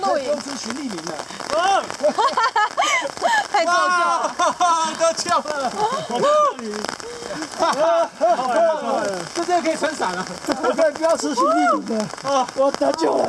露营，吃徐立明了，太作秀了。都哈了，就这个可以撑伞了。不要吃徐立明的，我得救了。